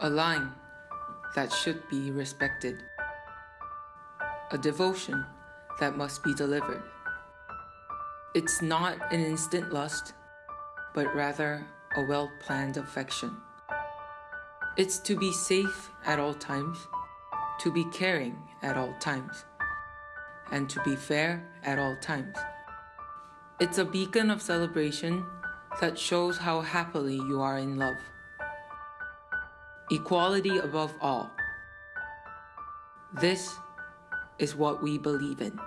a line that should be respected, a devotion that must be delivered. It's not an instant lust, but rather a well planned affection. It's to be safe at all times, to be caring at all times, and to be fair at all times. It's a beacon of celebration that shows how happily you are in love. Equality above all. This is what we believe in.